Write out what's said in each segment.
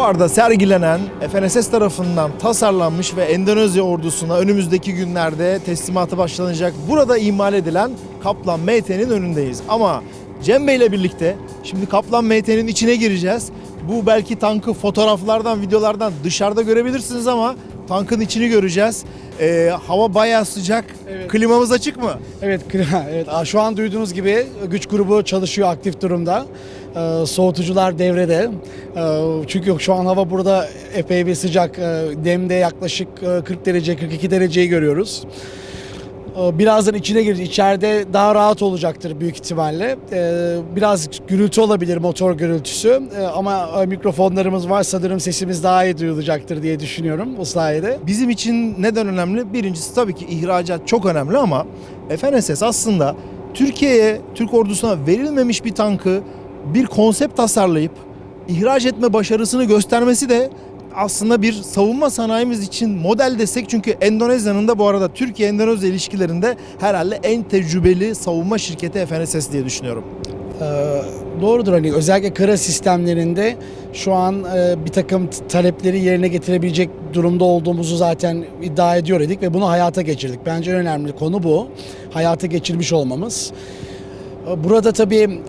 Fuarda sergilenen FNSS tarafından tasarlanmış ve Endonezya ordusuna önümüzdeki günlerde teslimatı başlanacak burada imal edilen Kaplan MT'nin önündeyiz. Ama Cem Bey ile birlikte şimdi Kaplan MT'nin içine gireceğiz. Bu belki tankı fotoğraflardan, videolardan dışarıda görebilirsiniz ama tankın içini göreceğiz. Ee, hava bayağı sıcak. Evet. Klimamız açık mı? Evet, klima- evet. Şu an duyduğunuz gibi güç grubu çalışıyor aktif durumda. Ee, soğutucular devrede. Ee, çünkü şu an hava burada epey bir sıcak. Ee, demde yaklaşık e, 40 derece, 42 dereceyi görüyoruz. Ee, Birazdan içine gireceğiz. İçeride daha rahat olacaktır büyük ihtimalle. Ee, Biraz gürültü olabilir, motor gürültüsü. Ee, Ama e, mikrofonlarımız var. Sanırım sesimiz daha iyi duyulacaktır diye düşünüyorum bu sayede. Bizim için neden önemli? Birincisi tabii ki ihracat çok önemli ama FNSS aslında Türkiye'ye, Türk ordusuna verilmemiş bir tankı bir konsept tasarlayıp ihraç etme başarısını göstermesi de aslında bir savunma sanayimiz için model desek çünkü Endonezya'nın da bu arada Türkiye-Endonezya ilişkilerinde herhalde en tecrübeli savunma şirketi FNSS diye düşünüyorum. Ee, doğrudur hani özellikle kara sistemlerinde şu an e, bir takım talepleri yerine getirebilecek durumda olduğumuzu zaten iddia ediyor idik ve bunu hayata geçirdik. Bence en önemli konu bu. Hayata geçirmiş olmamız. Ee, Burada tabii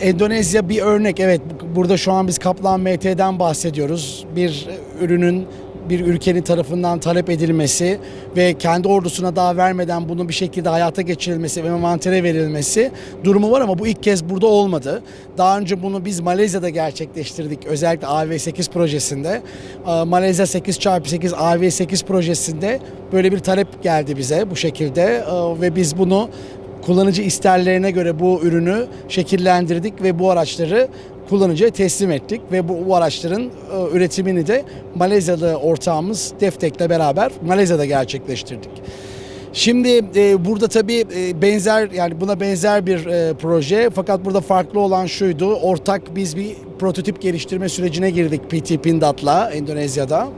e, Endonezya bir örnek. Evet bu- burada şu an biz Kaplan MT'den bahsediyoruz. Bir ürünün bir ülkenin tarafından talep edilmesi ve kendi ordusuna daha vermeden bunun bir şekilde hayata geçirilmesi ve envantere verilmesi durumu var ama bu ilk kez burada olmadı. Daha önce bunu biz Malezya'da gerçekleştirdik. Özellikle AV8 projesinde. Ee, Malezya 8x8 AV8 projesinde böyle bir talep geldi bize bu şekilde Ee, ve biz bunu kullanıcı isterlerine göre bu ürünü şekillendirdik ve bu araçları kullanıcıya teslim ettik ve bu, bu araçların e, üretimini de Malezyalı ortağımız Deftek'le beraber Malezya'da gerçekleştirdik. Şimdi e, burada tabii e, benzer yani buna benzer bir e, proje fakat burada farklı olan şuydu. Ortak biz bir prototip geliştirme sürecine girdik PT Pindad'la Endonezya'da.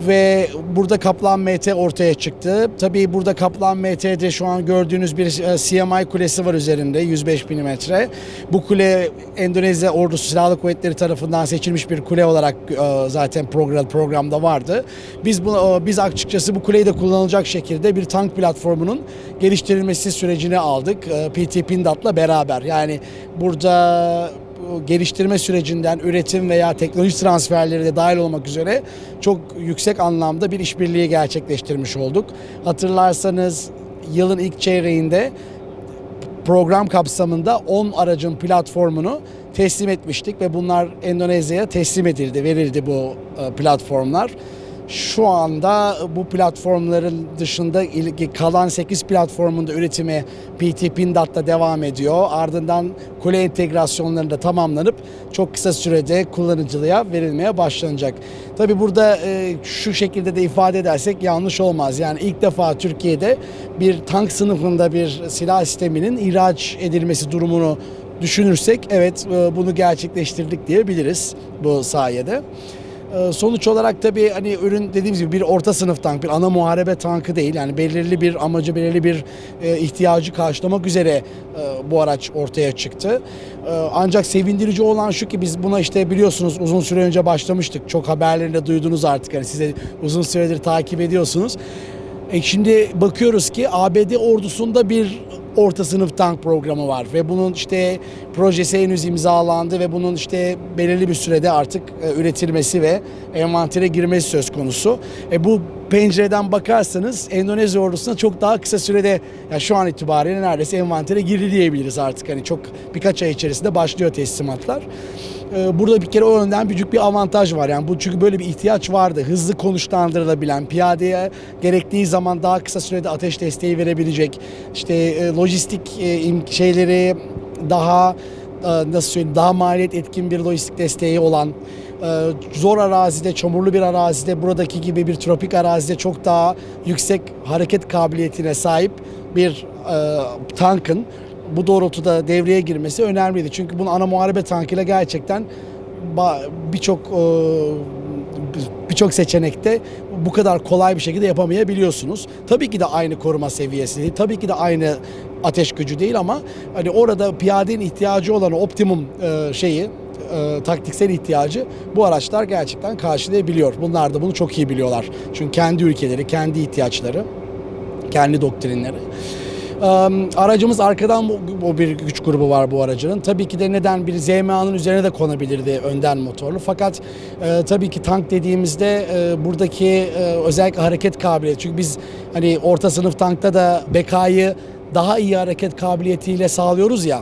Ve burada Kaplan MT ortaya çıktı. Tabii burada Kaplan MT'de şu an gördüğünüz bir e, CMI kulesi var üzerinde 105 milimetre. Bu kule Endonezya Ordusu Silahlı Kuvvetleri tarafından seçilmiş bir kule olarak e, zaten program programda vardı. Biz bu e, biz açıkçası bu kuleyi de kullanılacak şekilde bir tank platformunun geliştirilmesi sürecini aldık. PT Pindad'la beraber. Yani burada bu geliştirme sürecinden üretim veya teknoloji transferleri de dahil olmak üzere çok yüksek anlamda bir işbirliği gerçekleştirmiş olduk. Hatırlarsanız yılın ilk çeyreğinde program kapsamında 10 aracın platformunu teslim etmiştik ve bunlar Endonezya'ya teslim edildi, verildi bu e, platformlar. Şu anda bu platformların dışında kalan 8 platformun da üretimi PT Pindat'ta devam ediyor. Ardından kule entegrasyonlarının da tamamlanıp çok kısa sürede kullanıcılığa verilmeye başlanacak. Tabi burada e, şu şekilde de ifade edersek yanlış olmaz. Yani ilk defa Türkiye'de bir tank sınıfında bir silah sisteminin ihraç edilmesi durumunu düşünürsek evet e, bunu gerçekleştirdik diyebiliriz bu sayede. Ee, Sonuç olarak tabii hani ürün dediğimiz gibi bir orta sınıf tank, bir ana muharebe tankı değil. Yani belirli bir amacı, belirli bir e, ihtiyacı karşılamak üzere e, bu araç ortaya çıktı. E, ancak sevindirici olan şu ki biz buna işte biliyorsunuz uzun süre önce başlamıştık. Çok haberlerinde duydunuz artık hani size uzun süredir takip ediyorsunuz. E şimdi bakıyoruz ki ABD ordusunda bir orta sınıf tank programı var ve bunun işte projesi henüz imzalandı ve bunun işte belirli bir sürede artık e, üretilmesi ve envantere girmesi söz konusu. E bu pencereden bakarsanız Endonezya ordusuna çok daha kısa sürede ya şu an itibariyle neredeyse envantere girdi diyebiliriz artık. Hani çok birkaç ay içerisinde başlıyor teslimatlar. Ee, Burada bir kere o yönden büyük bir avantaj var. Yani bu çünkü böyle bir ihtiyaç vardı. Hızlı konuşlandırılabilen, piyadeye gerektiği zaman daha kısa sürede ateş desteği verebilecek, işte e, lojistik e, şeyleri daha e, nasıl söyleyeyim daha maliyet etkin bir lojistik desteği olan zor arazide, çamurlu bir arazide buradaki gibi bir tropik arazide çok daha yüksek hareket kabiliyetine sahip bir e, tankın bu doğrultuda devreye girmesi önemliydi. Çünkü bunu ana muharebe tankıyla gerçekten birçok e, birçok seçenekte bu kadar kolay bir şekilde yapamayabiliyorsunuz. Tabii ki de aynı koruma seviyesi değil, tabii ki de aynı ateş gücü değil ama hani orada piyadenin ihtiyacı olan optimum e, şeyi e, taktiksel ihtiyacı bu araçlar gerçekten karşılayabiliyor. Bunlar da bunu çok iyi biliyorlar. Çünkü kendi ülkeleri, kendi ihtiyaçları, kendi doktrinleri. Ee, aracımız arkadan bu bir güç grubu var bu aracının. Tabii ki de neden bir ZMA'nın üzerine de konabilirdi önden motorlu. Fakat e, tabii ki tank dediğimizde e, buradaki e, özellikle hareket kabiliyeti. Çünkü biz hani orta sınıf tankta da bekayı daha iyi hareket kabiliyetiyle sağlıyoruz ya.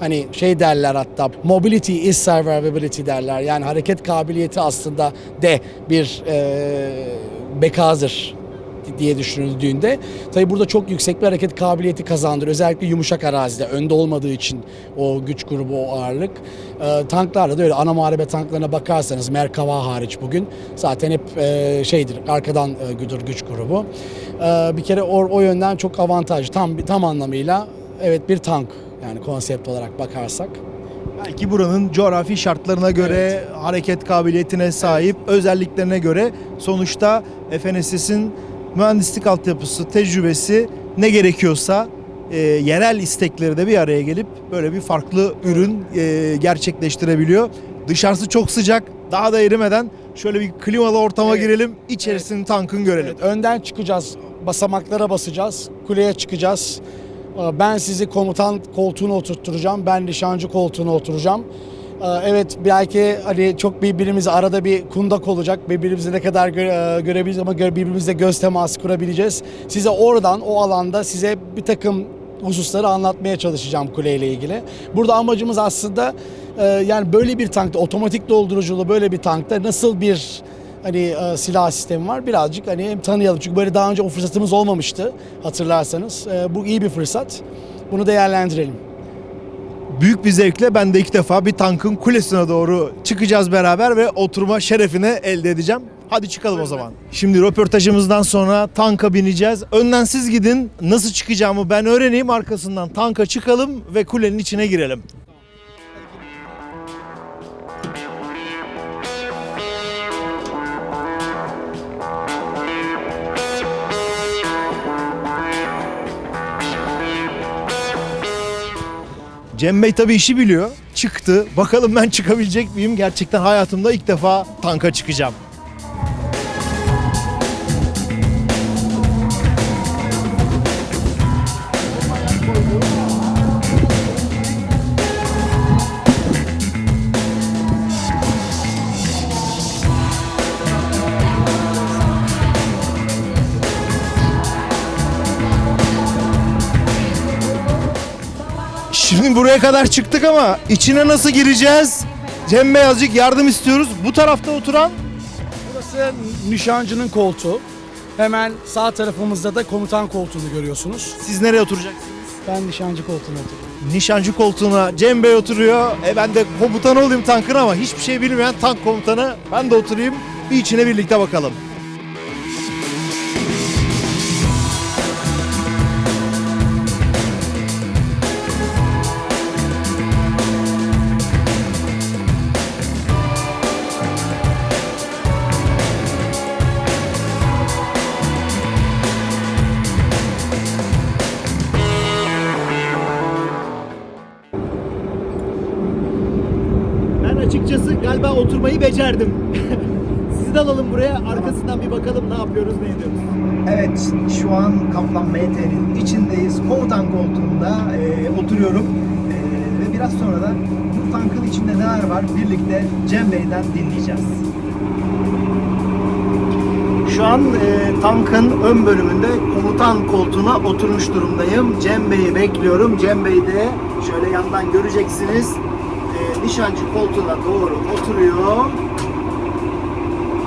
Hani şey derler hatta mobility is survivability derler. Yani hareket kabiliyeti aslında de bir e, bekadır diye düşünüldüğünde tabi burada çok yüksek bir hareket kabiliyeti kazandırıyor. Özellikle yumuşak arazide önde olmadığı için o güç grubu o ağırlık. Ee, tanklarla da öyle ana muharebe tanklarına bakarsanız Merkava hariç bugün zaten hep e, şeydir arkadan e, güdür güç grubu. Ee, bir kere o, o yönden çok avantajlı tam tam anlamıyla evet bir tank yani konsept olarak bakarsak. Belki buranın coğrafi şartlarına göre, hareket kabiliyetine sahip, özelliklerine göre sonuçta FNSS'in mühendislik altyapısı, tecrübesi ne gerekiyorsa e, yerel istekleri de bir araya gelip böyle bir farklı ürün e, gerçekleştirebiliyor. Dışarısı çok sıcak, daha da erimeden şöyle bir klimalı ortama Evet. girelim, içerisini tankın görelim. Evet, önden çıkacağız, basamaklara basacağız, kuleye çıkacağız. Ee, Ben sizi komutan koltuğuna oturtturacağım, ben nişancı koltuğuna oturacağım. Ee, Evet belki hani çok birbirimizi arada bir kundak olacak. Birbirimizi ne kadar gö- e, görebiliriz ama birbirimizle göz teması kurabileceğiz. Size oradan o alanda size bir takım hususları anlatmaya çalışacağım kuleyle ilgili. Burada amacımız aslında e, yani böyle bir tankta otomatik dolduruculu böyle bir tankta nasıl bir hani e, silah sistemi var birazcık hani hem tanıyalım. Çünkü böyle daha önce o fırsatımız olmamıştı hatırlarsanız. E, bu iyi bir fırsat. Bunu değerlendirelim. Büyük bir zevkle ben de ilk defa bir tankın kulesine doğru çıkacağız beraber ve oturma şerefini elde edeceğim. Hadi çıkalım o zaman. Şimdi röportajımızdan sonra tanka bineceğiz. Önden siz gidin. Nasıl çıkacağımı ben öğreneyim. Arkasından tanka çıkalım ve kulenin içine girelim. Cem Bey tabii işi biliyor. Çıktı. Bakalım ben çıkabilecek miyim? Gerçekten hayatımda ilk defa tanka çıkacağım. Şimdi buraya kadar çıktık ama içine nasıl gireceğiz? Cem Bey azıcık yardım istiyoruz. Bu tarafta oturan Burası nişancının koltuğu. Hemen sağ tarafımızda da komutan koltuğunu görüyorsunuz. siz nereye oturacaksınız? Ben nişancı koltuğuna oturuyorum. Nişancı koltuğuna Cem Bey oturuyor. E ben de komutan olayım tankın ama hiçbir şey bilmeyen tank komutanı. Ben de oturayım. Bir içine birlikte bakalım. Oturmayı becerdim. Sizi de alalım buraya. Arkasından bir bakalım ne yapıyoruz, ne ediyoruz. Evet, şu an Kaplan MT'nin içindeyiz. Komutan koltuğunda e, oturuyorum. E, ve biraz sonra da bu tankın içinde neler var birlikte Cem Bey'den dinleyeceğiz. Şu an e, tankın ön bölümünde komutan koltuğuna oturmuş durumdayım. Cem Bey'i bekliyorum. Cem Bey de şöyle yandan göreceksiniz. Nişancı koltuğuna doğru oturuyor.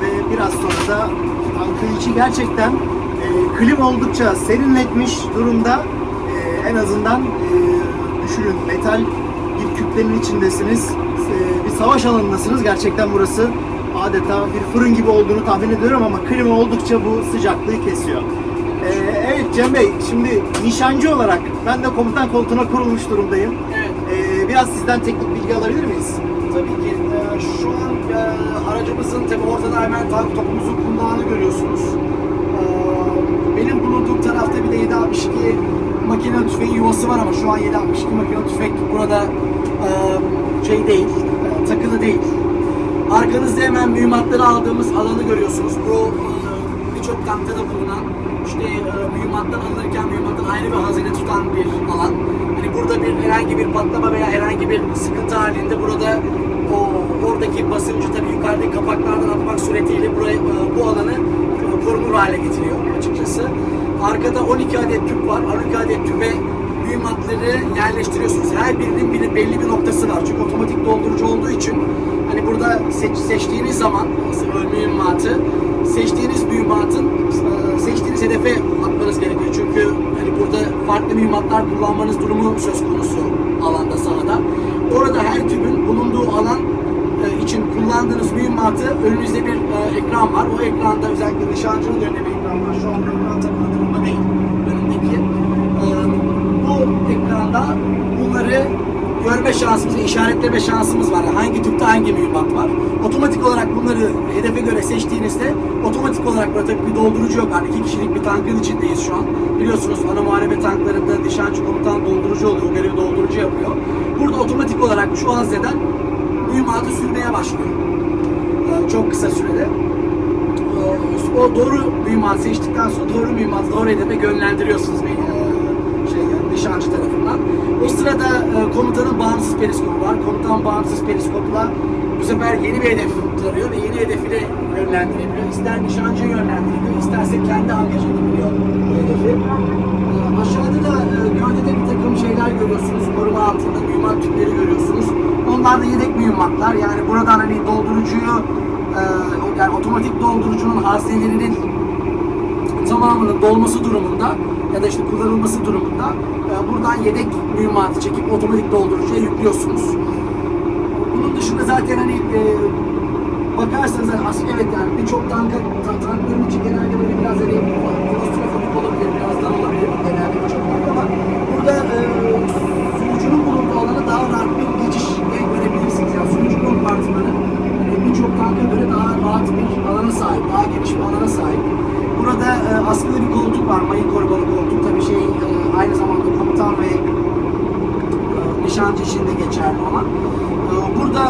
Ve biraz sonra da tankın içi gerçekten e, klim oldukça serinletmiş durumda. E, en azından e, düşünün metal bir kütlenin içindesiniz. E, bir savaş alanındasınız. Gerçekten burası adeta bir fırın gibi olduğunu tahmin ediyorum ama klima oldukça bu sıcaklığı kesiyor. E, evet Cem Bey, şimdi nişancı olarak ben de komutan koltuğuna kurulmuş durumdayım. Biraz sizden teknik bilgi alabilir miyiz? Tabii ki e, şu an e, aracımızın tabii ortada hemen tank topumuzun kundağını görüyorsunuz. E, benim bulunduğum tarafta bir de 762 makine tüfeği yuvası var ama şu an 762 makine tüfek burada e, şey değil, e, takılı değil. Arkanızda hemen mühimmatları aldığımız alanı görüyorsunuz. Bu e, birçok kampta da bulunan işte e, mühimmatlar alınırken mühimmatın ayrı bir hazine tutan bir alan. Burada bir herhangi bir patlama veya herhangi bir sıkıntı halinde burada o oradaki basıncı tabii yukarıdaki kapaklardan atmak suretiyle burayı e, bu alanı e, korunur hale getiriyor açıkçası. Arkada 12 adet tüp var. 12 adet tüpe mühimmatları yerleştiriyorsunuz. Her birinin bir, belli bir noktası var. Çünkü otomatik doldurucu olduğu için hani burada seç, seçtiğiniz zaman mühimmatı seçtiğiniz mühimmatın e, seçtiğiniz hedefe atmanız gerekiyor. Çünkü burada farklı mühimmatlar kullanmanız durumu söz konusu alanda sahada. Orada her tübün bulunduğu alan e, için kullandığınız mühimmatı önünüzde bir e, ekran var. O ekranda özellikle nişancının önünde bir ekran var. Şu anda ekran takılı durumda değil. Önündeki. E, bu ekranda bunları görme şansımız, işaretleme şansımız var. Hangi tüpte hangi mühimmat var. Otomatik olarak bunları hedefe göre seçtiğinizde otomatik olarak burada tabii bir doldurucu yok. Hani iki kişilik bir tankın içindeyiz şu an. Biliyorsunuz ana muharebe tanklarında nişancı komutan doldurucu oluyor. O görevi doldurucu yapıyor. Burada otomatik olarak şu hazneden mühimmatı sürmeye başlıyor. Ee, Çok kısa sürede. Ee, O doğru mühimmat seçtikten sonra doğru mühimmatı doğru hedefe yönlendiriyorsunuz yani nişancı tarafından. O sırada e, komutanın bağımsız periskopu var. Komutan bağımsız periskopla bu sefer yeni bir hedef tarıyor ve yeni hedefine yönlendirebiliyor. İster nişancıya yönlendirebiliyor, isterse kendi angaj edebiliyor bu hedefi. E, Aşağıda da e, gövdede bir takım şeyler görüyorsunuz. Koruma altında mühimmat tüpleri görüyorsunuz. Onlar da yedek mühimmatlar. Yani buradan hani doldurucuyu e, yani otomatik doldurucunun haznelerinin tamamının dolması durumunda ya da işte kullanılması durumunda e, buradan yedek mühimmatı çekip otomatik doldurucuya yüklüyorsunuz. Bunun dışında zaten hani e, bakarsanız hani aslında evet yani birçok tanka, ta- tankların içi genelde böyle biraz hani klostrofobik olabilir, biraz daha olabilir genelde birçok tank ama burada e, sürücünün bulunduğu alana daha rahat bir geçiş görebilirsiniz. Yani sürücü kompartmanı e, birçok tanka göre daha rahat bir alana sahip, daha geniş bir alana sahip. Burada e, askılı bir koltuk var, mayın korumalı koltuk. Tabii şey e, aynı zamanda komutan ve e, nişancı için de geçerli olan. E, Burada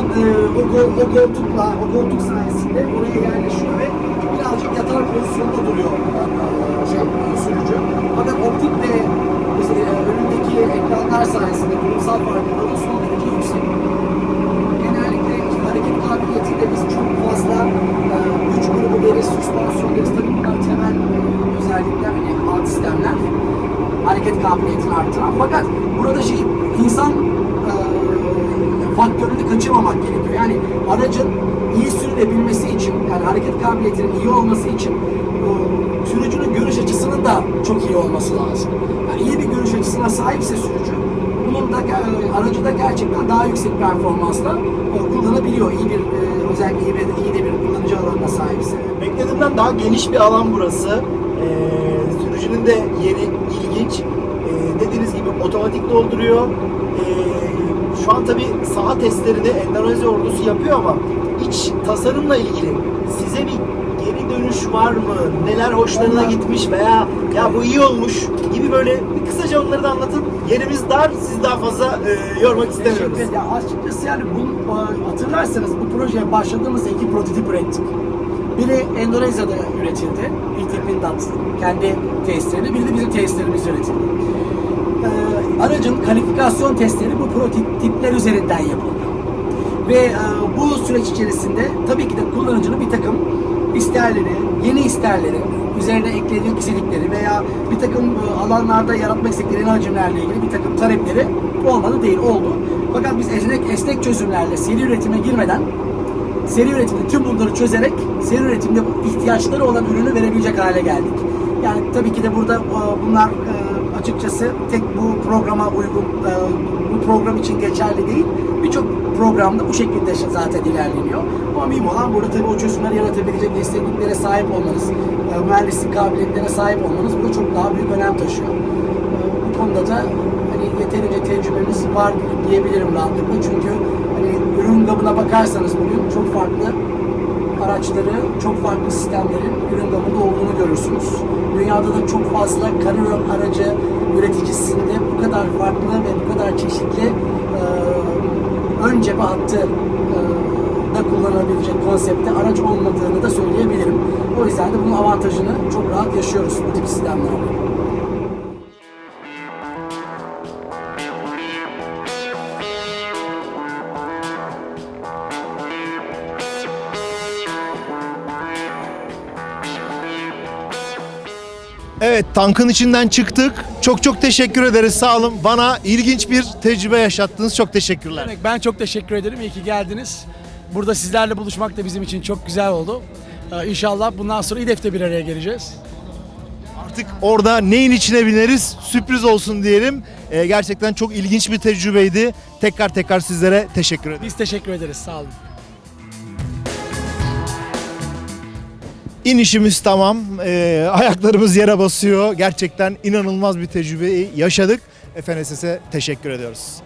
o, o koltukla, o koltuk sayesinde oraya yerleşiyor ve birazcık yatar pozisyonda duruyor şey, sürücü. Fakat optik ve önündeki ekranlar sayesinde kurumsal farkındalığı son derece yüksek. Genellikle işte hareket kabiliyetiyle biz çok fazla e, güç grubu deriz, süspansiyon deriz. Tabii bunlar temel e, özellikler, hani alt sistemler hareket kabiliyetini artıran. Fakat burada şey insan e, faktörünü kaçırmamak gerekiyor. Yani aracın iyi sürülebilmesi için, yani hareket kabiliyetinin iyi olması için e, sürücünün görüş açısının da çok iyi olması lazım. Yani iyi bir görüş açısına sahipse sürücü, bunun da e, aracı da gerçekten daha yüksek performansla e, kullanabiliyor. İyi bir e, özellikle iyi, bir, iyi de bir kullanıcı alanına sahipse. Beklediğimden daha geniş bir alan burası. Ee, sürücünün de yeri ilginç. Ee, dediğiniz gibi otomatik dolduruyor. Ee, şu an tabi saha testlerini Endonezya ordusu yapıyor ama iç tasarımla ilgili size bir geri dönüş var mı? Neler hoşlarına gitmiş veya ya bu iyi olmuş gibi böyle bir kısaca onları da anlatıp yerimiz dar sizi daha fazla e, yormak istemiyoruz. Ya açıkçası yani bu e, hatırlarsanız bu projeye başladığımızda iki prototip ürettik. Biri Endonezya'da üretildi. PT Pindad kendi testlerini, biri de bizim testlerimiz üretildi. Ee, aracın kalifikasyon testleri bu prototipler üzerinden yapıldı. Ve e, bu süreç içerisinde tabii ki de kullanıcının bir takım isterleri, yeni isterleri, üzerine eklediği gizlilikleri veya bir takım e, alanlarda yaratmak istedikleri yeni hacimlerle ilgili bir takım talepleri olmadı değil, oldu. Fakat biz esnek, esnek çözümlerle seri üretime girmeden seri üretimde tüm bunları çözerek seri üretimde ihtiyaçları olan ürünü verebilecek hale geldik. Yani tabii ki de burada e, bunlar e, açıkçası tek bu programa uygun, e, bu program için geçerli değil. Birçok programda bu şekilde zaten ilerleniyor. Ama mühim olan burada tabii o çözümleri yaratabilecek esnekliklere sahip olmanız, mühendislik kabiliyetlerine sahip olmanız burada çok daha büyük önem taşıyor. Bu konuda da hani yeterince tecrübemiz var diyebilirim rahatlıkla çünkü ürün gamına bakarsanız bugün çok farklı araçları, çok farklı sistemlerin ürün gamında olduğunu görürsünüz. Dünyada da çok fazla karayol aracı üreticisinde bu kadar farklı ve bu kadar çeşitli e, ön cephe hattı e, da kullanılabilecek konsepte araç olmadığını da söyleyebilirim. O yüzden de bunun avantajını çok rahat yaşıyoruz bu tip sistemlerde. Evet tankın içinden çıktık. Çok çok teşekkür ederiz sağ olun. Bana ilginç bir tecrübe yaşattınız. Çok teşekkürler. Demek ben çok teşekkür ederim. İyi ki geldiniz. Burada sizlerle buluşmak da bizim için çok güzel oldu. Ee, İnşallah bundan sonra İDEF'te bir araya geleceğiz. Artık orada neyin içine bineriz sürpriz olsun diyelim. Ee, gerçekten çok ilginç bir tecrübeydi. Tekrar tekrar sizlere teşekkür ederim. Biz teşekkür ederiz. Sağ olun. İnişimiz tamam. Ee, ayaklarımız yere basıyor. Gerçekten inanılmaz bir tecrübeyi yaşadık. FNSS'e teşekkür ediyoruz.